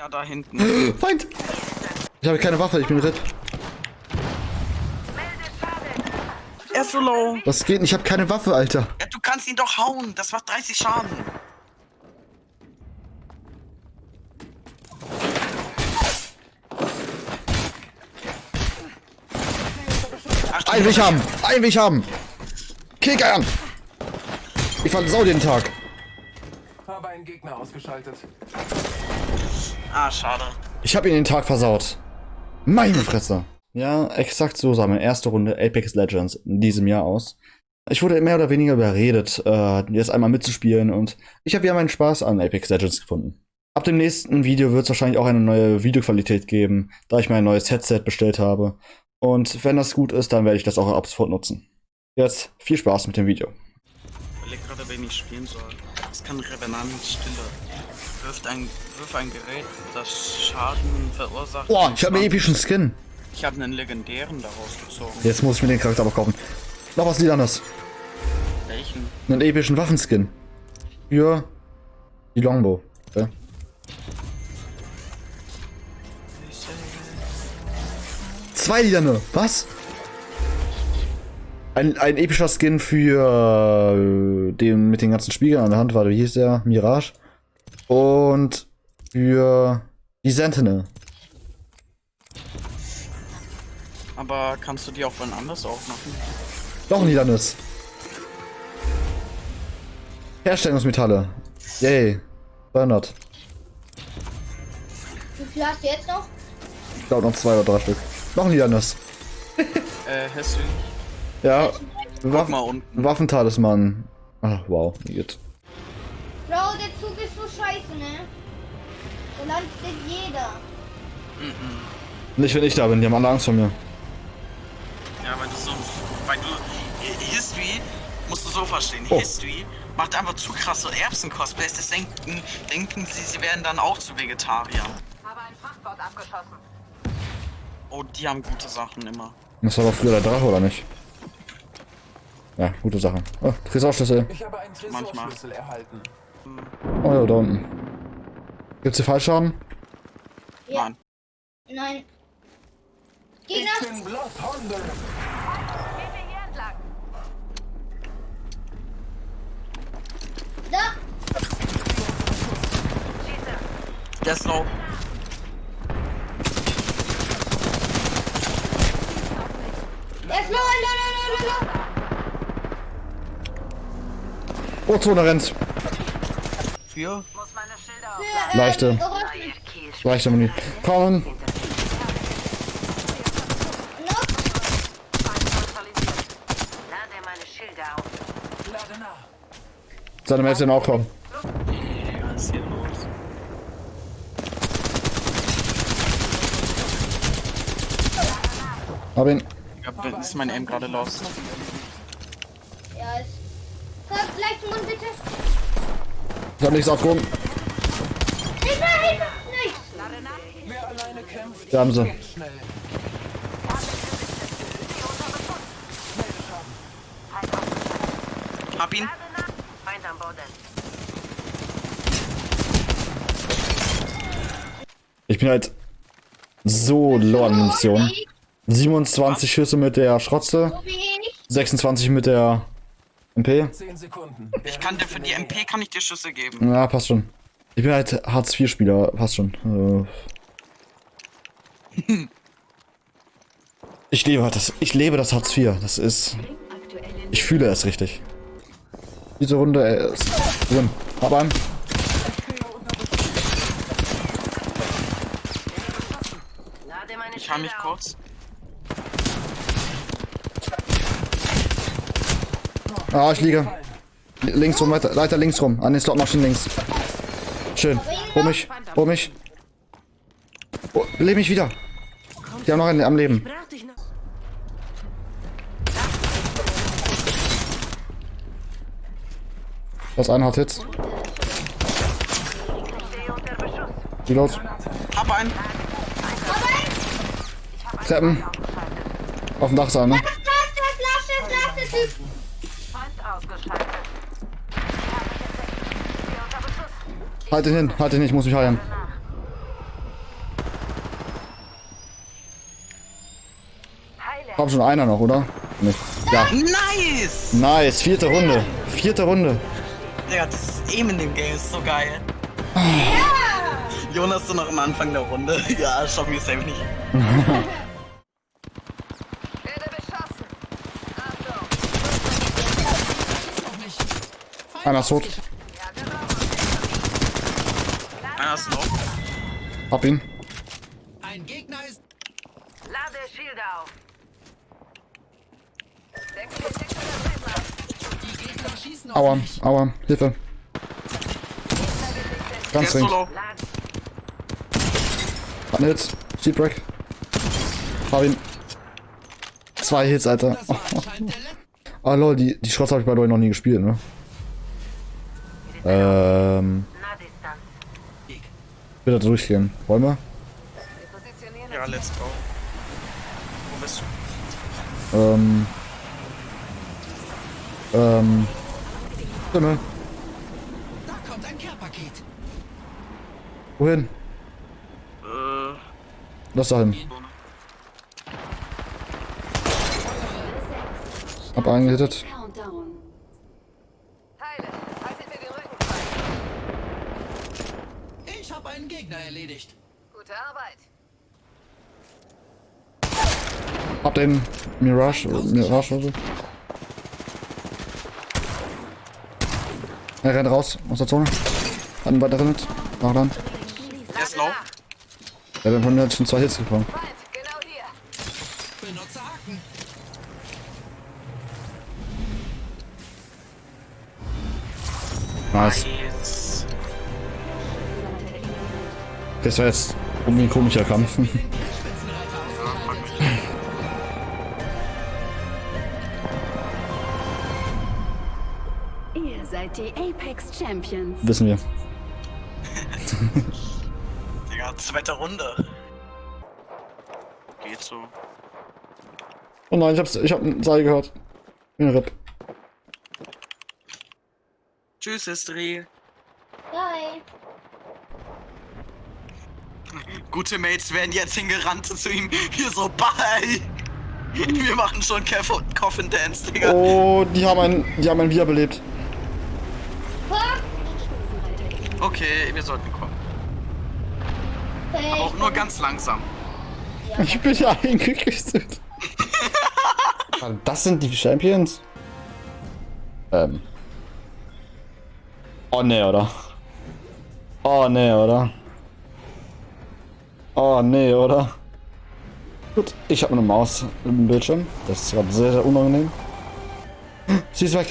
Ja, da hinten. Feind! Ich habe keine Waffe, ich bin RIP. Er ist so low. Was geht? denn? Ich habe keine Waffe, Alter. Ja, du kannst ihn doch hauen. Das macht 30 Schaden. Ein Weg haben! Ein Weg haben! Kick an! Ich versau den Tag. Habe einen Gegner ausgeschaltet. Ah, schade. Ich habe ihn den Tag versaut. Meine Fresse. Ja, exakt so sah meine erste Runde Apex Legends in diesem Jahr aus. Ich wurde mehr oder weniger überredet, äh, jetzt einmal mitzuspielen und ich habe wieder meinen Spaß an Apex Legends gefunden. Ab dem nächsten Video wird es wahrscheinlich auch eine neue Videoqualität geben, da ich mein neues Headset bestellt habe. Und wenn das gut ist, dann werde ich das auch ab sofort nutzen. Jetzt viel Spaß mit dem Video. Ich überleg gerade, wen ich spielen soll. Das kann Revenant Stille. Wirft ein, wirf ein Gerät, das Schaden verursacht. Boah, ich habe einen epischen Skin. Ich habe einen legendären daraus gezogen. Jetzt muss ich mir den Charakter aber kaufen. Noch was Lilanes. Welchen? Einen epischen Waffenskin. Für die Longbow. Okay. Zwei Lilane. Was? Ein, ein epischer Skin für äh, den mit den ganzen Spiegeln an der Hand. Warte, wie hieß der? Mirage. Und für die Sentinel. Aber kannst du die auch wann anders aufmachen? Doch ein Lilanes. Herstellungsmetalle. Yay. 200. Wie viel hast du jetzt noch? Ich glaube noch zwei oder drei Stück. Noch ein Lilanes. Äh, hast du. Ja. Waffen, mal unten. Waffentalisman. Ach, wow. Wie geht's? Bro, der Zug ist so scheiße, ne? Da landet jeder. Nicht, wenn ich da bin. Die haben alle Angst vor mir. Ja, weil du so. Weil du. History musst du so verstehen. Oh. History macht einfach zu krasse Erbsen-Cosplays. Das denken, denken sie, sie werden dann auch zu Vegetariern. Habe ein Frachtboot abgeschossen. Oh, die haben gute Sachen immer. Das war aber früher der Drache, oder nicht? Ja, gute Sache. Oh, du kriegst auch Schlüssel. Ich habe einen Tresorschlüssel erhalten. Oh ja, da unten. Gibt's hier Fallschaden? Ja. Nein. Nein. Ich Gegner, bin Blood Thunder. Gehen wir hier entlang. da. Schieße. Der ist low. Der ist low, low, low, low, low. Oh, Zone rennt. Für? Muss meine Schilder Für, aufladen. äh, Leichte. Leichte Muni. Kommen. Seine sind auch kommen. Hab ihn. Ja, bin- ist mein Aim gerade lost. Ja, ist. Sag, gleich Mund, bitte. Ich hab nichts aufgehoben. Hilfe, Hilfe. Nichts. Da haben sie. Hab ihn. Ich bin halt so low an Munition. 27 Schüsse mit der Schrotze, So wie ich. 26 mit der MP. 10 Sekunden. Ich kann dir für die MP kann ich dir Schüsse geben. Ja, passt schon. Ich bin halt Hartz-IV-Spieler, passt schon. Äh. Ich lebe halt das. Ich lebe das Hartz IV. Das ist. Ich fühle es richtig. Diese Runde äh, ist drin. Hab einen. Ich habe mich kurz. Ah, ich liege. Links rum, weiter, weiter links rum. An den Slotmaschinen links. Schön. Hol mich. Hol mich. Oh, lebe mich wieder. Die haben noch einen am Leben. Das eine hat Hits. Reload. Hab einen. Treppen. Auf dem Dach sein, ne? Das, das, das, lass das, lass Halt ihn hin, halt ihn hin, ich muss mich heilen. Komm schon, einer noch, oder? Nicht. Ja. Nice! Nice, vierte Runde. Vierte Runde. Ja, das ist eben in dem Game, ist so geil. Ah. Jonas, du noch am Anfang der Runde. Ja, schau mir safe nicht. Einer ist tot. Hab ihn. Ein Gegner ist. Lade Shield auf. Aua, mich. aua, Hilfe. Ganz. Hat einen Hit. Sheetbreak. Hab ihn. Zwei Hits, Alter. Der letzte. Ah lol, die, die Schrotz habe ich bei euch noch nie gespielt, ne? Ähm. Bitte durchgehen. Wollen wir? Ja, let's go. Wo bist du? Ähm. Ähm. Stimme. Da kommt ein Care-Paket. Wohin? Äh, Lass da hin. Hab einen gehittet. Habe einen Gegner erledigt. Gute Arbeit. Hab den Mirage, Mirage oder so. Er rennt raus aus der Zone. Hat einen weiteren Hit. Mach dann. der ist low. Der hat von mir schon zwei Hits bekommen. Feind, genau. Nice. Das war jetzt irgendwie ein komischer Kampf. Ihr seid die Apex Champions. Wissen wir. Digga, zweite Runde. Geht so. Oh nein, ich hab's, ich hab einen Seil gehört. Bin ein Rip. Tschüss, History. Bye. Gute Mates werden jetzt hingerannt zu ihm. Hier so, bye. Wir machen schon Kev und Coffin Dance, Digga. Oh, die haben einen, die haben einen wiederbelebt. Okay, wir sollten kommen. Aber auch nur ganz langsam. Ich bin ja eingekriegt. das sind die Champions? Ähm. Oh ne, oder? Oh ne, oder? Oh ne, oder? Gut, ich habe eine Maus im Bildschirm. Das ist gerade sehr, sehr unangenehm. Sie ist weg.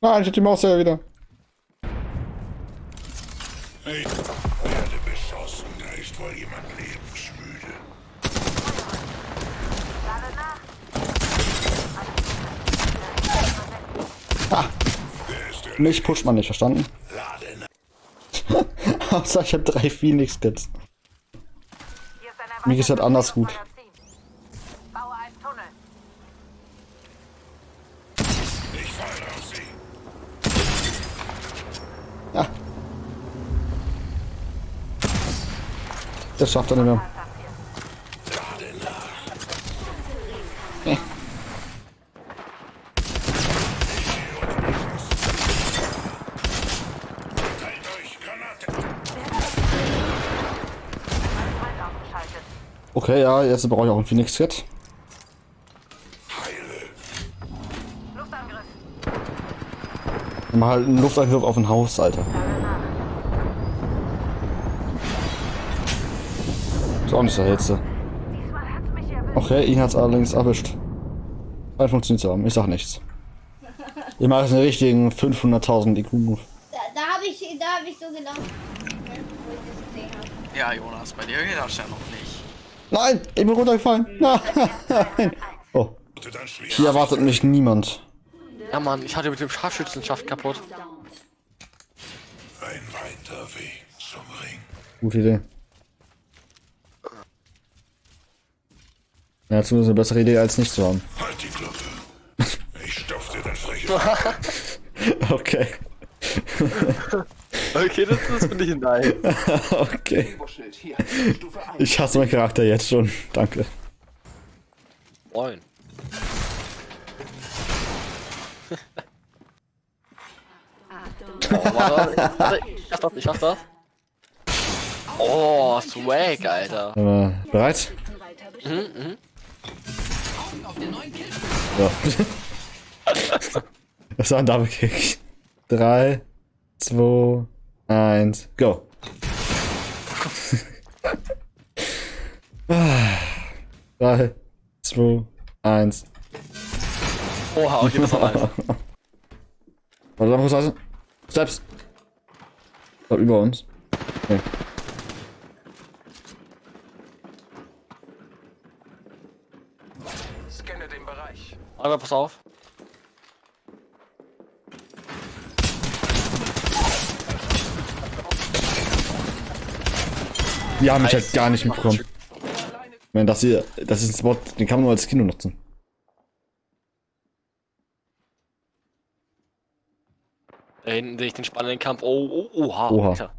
Nein, ich hab die Maus ja wieder. Ich werde beschossen. Da ist wohl jemand lebensmüde. Lade nach. Mich pusht man nicht, verstanden? Außer ich habe drei ist ein Mir geht's halt anders gut. Ja. Das schafft er nicht mehr. Lade nach. Teilt euch Granate. Feind ausgeschaltet. Okay, ja, jetzt brauche ich auch ein Phoenix-Kit. Mal halt einen Luftangriff auf ein Haus, Alter. Ist auch nicht der hellste. Okay, ihn hat's allerdings erwischt. Scheint funktioniert zu haben. Ich sag nichts. Ich mache jetzt einen richtigen 500.000 IQ-Move. Da, da habe ich, da hab ich so habe. Ja, Jonas, bei dir geht das ja noch nicht. Nein, ich bin runtergefallen. Nein. Oh, hier erwartet mich niemand. Ja, Mann, ich hatte mit dem Scharfschützenschaft kaputt. ein weiter Weg zum Ring. Gute Idee. Ja, zumindest eine bessere Idee als nicht zu haben. Halt die Klappe. Ich stopf dir das freche. Okay. Okay, das, das finde ich nice. Okay. Ich hasse meinen Charakter jetzt schon. Danke. Moin. Oh, warte, warte, ich schaff das, ich schaff das. Oh, Swag, Alter. Äh, bereit? Mhm, mhm. Ja. das war ein Double Kick. 3, 2, 1, go. 3, 2, 1. Oha, okay, das war nice. Warte, da muss also. Steps. Ich glaub, über uns. Okay. Scanne den Bereich. Aber pass auf. Die haben mich halt gar nicht mitbekommen. Ich meine, das hier, das ist ein Spot, den kann man nur als Kino nutzen. Da hinten sehe ich den spannenden Kampf. Oh, oh, oha. Oha. Alter.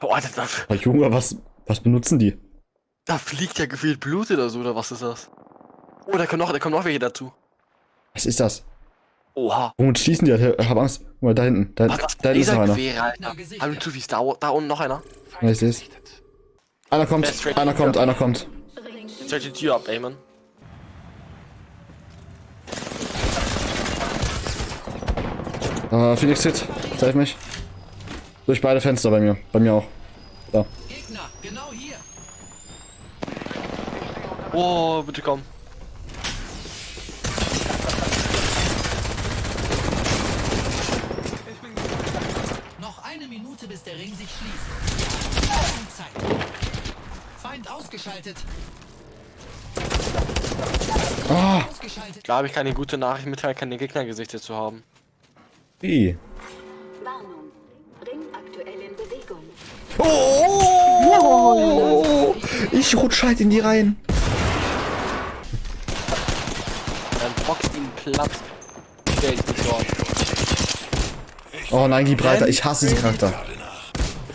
Oh, Alter, da, Aber Junge, was, was benutzen die? da fliegt ja gefühlt Blut oder so, oder was ist das? Oh, da kommen noch, da kommen noch welche dazu. Was ist das? Oha. Womit schießen die? Ich hab Angst. Guck mal, da hinten. Da, Was da hinten ist noch einer. Alter. Hallo, zu da, da unten noch einer? Ja, ich seh's. Einer kommt, einer kommt, einer kommt. Jetzt hört die Tür ab, ey, Mann. Äh, Phoenix Hit. Save mich. Durch beide Fenster bei mir. Bei mir auch. Gegner, genau hier. Oh, bitte komm. Noch eine Minute, bis der Ring sich schließt. Zeit. Feind ausgeschaltet. Ah, Ausgeschaltet. Klar habe ich keine gute Nachricht mitteilen, keine Gegnergesichter zu haben. wie? Warnung. Ring aktuell in Bewegung. Oh, ich rutsch halt in die Reihen. Dann boxt ihn platt. Stell dich nicht so an. Oh nein, gib breiter. Ich hasse diesen Charakter.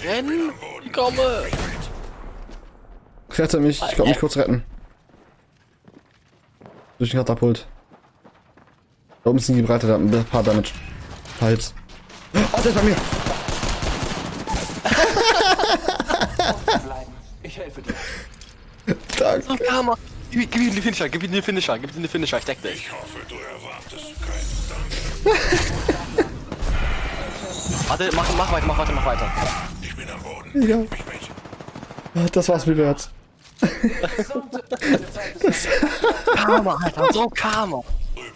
Renn! Ich komme! Rette mich. Ich glaub mich kurz retten. Durch den Katapult. Da oben ist ein Gibraltar, der hat ein paar Damage. Hals. Oh, der ist bei mir. Bleiben. Ich helfe dir. Danke. So, Karma! Gib, gib ihm den Finisher, gib ihm den Finisher, gib ihm den Finisher, ich deck dich. Ich hoffe, du erwartest keinen Dank. Warte, mach, mach weiter, mach weiter, mach weiter. Ich bin am Boden. Ja. Mit. Das war's mir wert. Karma, Alter, so Karma.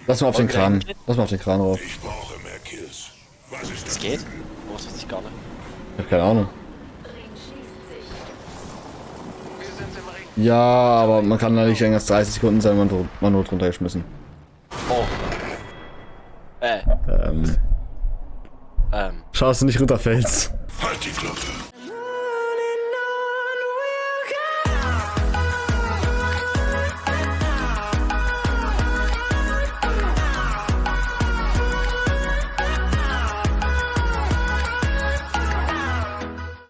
Lass mal auf den Kran. Lass mal auf den Kran rauf. Ich brauche mehr Kills. Was ist Das das? geht? Oh, das wusste ich gar nicht. Ich hab keine Ahnung. Ring schließt sich. Wir sind im Ring. Ja, aber man kann da nicht länger als 30 Sekunden sein, man, wird- man wird runtergeschmissen. Oh. Äh, Ähm, ähm. schau, dass du nicht runterfällst. Halt die Klappe.